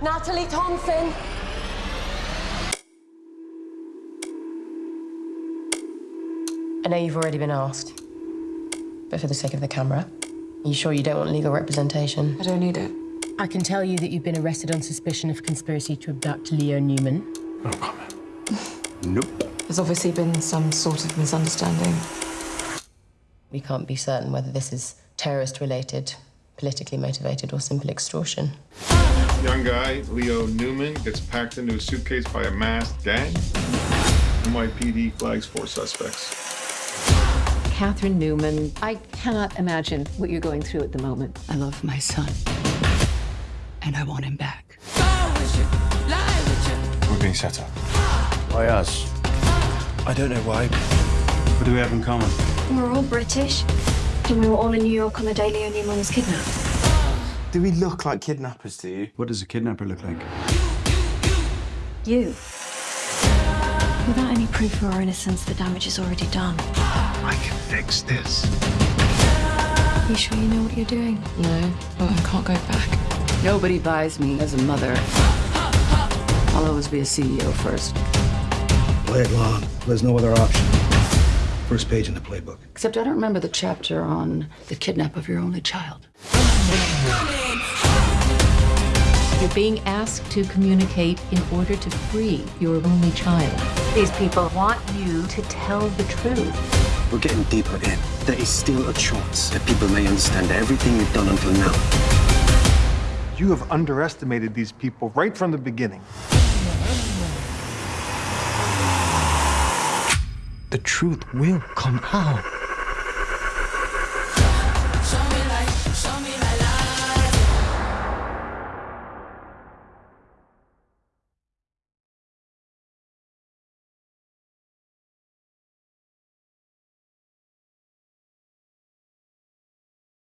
Natalie Thompson. I know you've already been asked, but for the sake of the camera, are you sure you don't want legal representation? I don't need it. I can tell you that you've been arrested on suspicion of conspiracy to abduct Leo Newman. No comment. Nope. There's obviously been some sort of misunderstanding. We can't be certain whether this is terrorist related, politically motivated, or simple extortion. Young guy, Leo Newman, gets packed into a suitcase by a masked gang. NYPD flags four suspects. Katherine Newman, I cannot imagine what you're going through at the moment. I love my son, and I want him back. We're being set up. Why us? I don't know why. What do we have in common? We're all British, and we were all in New York on the day Leo Newman was kidnapped. Do we look like kidnappers to you? What does a kidnapper look like? You. Without any proof of our innocence, the damage is already done. I can fix this. You sure you know what you're doing? No, but I can't go back. Nobody buys me as a mother. I'll always be a CEO first. Play it long. There's no other option. First page in the playbook. Except I don't remember the chapter on the kidnap of your only child. You're being asked to communicate in order to free your only child. These people want you to tell the truth. We're getting deeper in. There is still a chance that people may understand everything you've done until now. You have underestimated these people right from the beginning. The truth will come out.